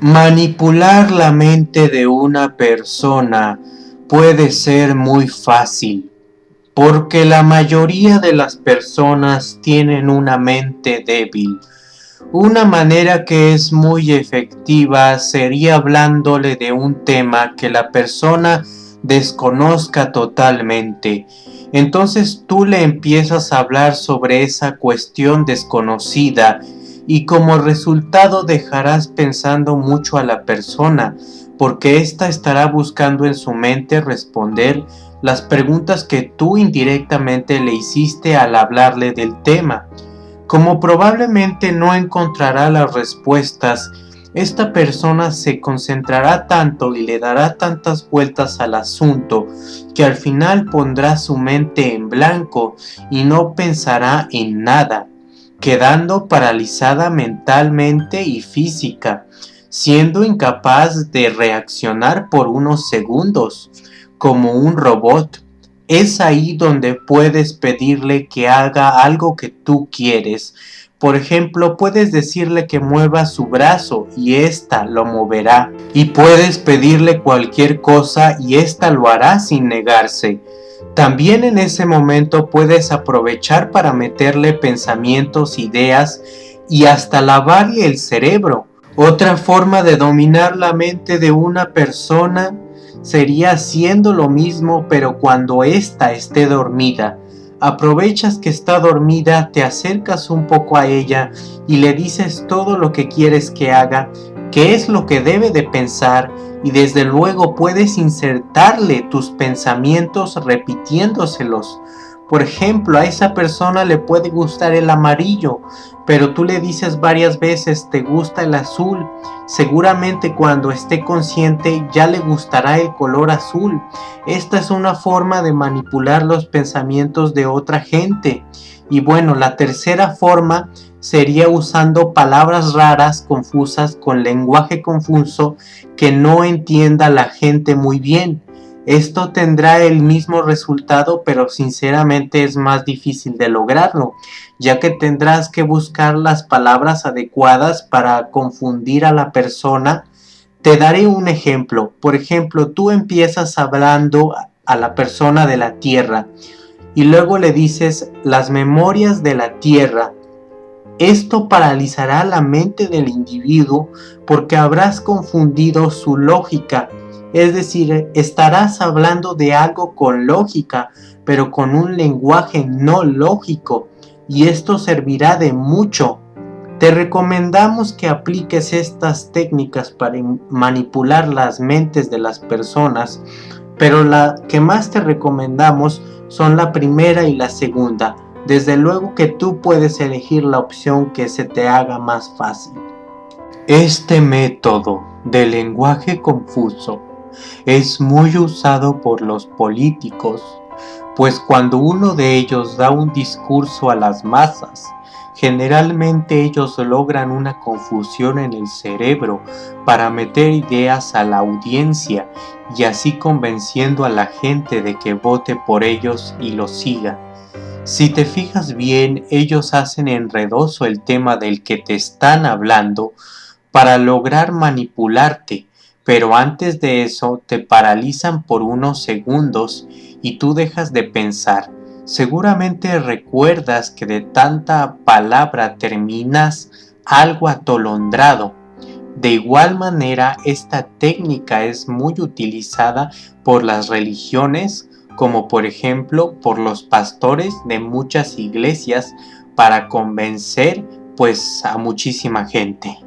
Manipular la mente de una persona puede ser muy fácil, porque la mayoría de las personas tienen una mente débil. Una manera que es muy efectiva sería hablándole de un tema que la persona desconozca totalmente. Entonces tú le empiezas a hablar sobre esa cuestión desconocida y como resultado dejarás pensando mucho a la persona, porque ésta estará buscando en su mente responder las preguntas que tú indirectamente le hiciste al hablarle del tema. Como probablemente no encontrará las respuestas, esta persona se concentrará tanto y le dará tantas vueltas al asunto que al final pondrá su mente en blanco y no pensará en nada quedando paralizada mentalmente y física, siendo incapaz de reaccionar por unos segundos, como un robot. Es ahí donde puedes pedirle que haga algo que tú quieres. Por ejemplo, puedes decirle que mueva su brazo y ésta lo moverá. Y puedes pedirle cualquier cosa y ésta lo hará sin negarse. También en ese momento puedes aprovechar para meterle pensamientos, ideas y hasta lavarle el cerebro. Otra forma de dominar la mente de una persona sería haciendo lo mismo pero cuando ésta esté dormida. Aprovechas que está dormida, te acercas un poco a ella y le dices todo lo que quieres que haga, qué es lo que debe de pensar y desde luego puedes insertarle tus pensamientos repitiéndoselos. Por ejemplo, a esa persona le puede gustar el amarillo, pero tú le dices varias veces te gusta el azul. Seguramente cuando esté consciente ya le gustará el color azul. Esta es una forma de manipular los pensamientos de otra gente. Y bueno, la tercera forma sería usando palabras raras, confusas, con lenguaje confuso que no entienda la gente muy bien. Esto tendrá el mismo resultado, pero sinceramente es más difícil de lograrlo, ya que tendrás que buscar las palabras adecuadas para confundir a la persona. Te daré un ejemplo. Por ejemplo, tú empiezas hablando a la persona de la tierra y luego le dices las memorias de la tierra esto paralizará la mente del individuo porque habrás confundido su lógica, es decir, estarás hablando de algo con lógica, pero con un lenguaje no lógico, y esto servirá de mucho. Te recomendamos que apliques estas técnicas para manipular las mentes de las personas, pero la que más te recomendamos son la primera y la segunda, desde luego que tú puedes elegir la opción que se te haga más fácil. Este método de lenguaje confuso es muy usado por los políticos, pues cuando uno de ellos da un discurso a las masas, generalmente ellos logran una confusión en el cerebro para meter ideas a la audiencia y así convenciendo a la gente de que vote por ellos y los siga. Si te fijas bien, ellos hacen enredoso el tema del que te están hablando para lograr manipularte, pero antes de eso te paralizan por unos segundos y tú dejas de pensar. Seguramente recuerdas que de tanta palabra terminas algo atolondrado. De igual manera, esta técnica es muy utilizada por las religiones como por ejemplo por los pastores de muchas iglesias para convencer pues a muchísima gente.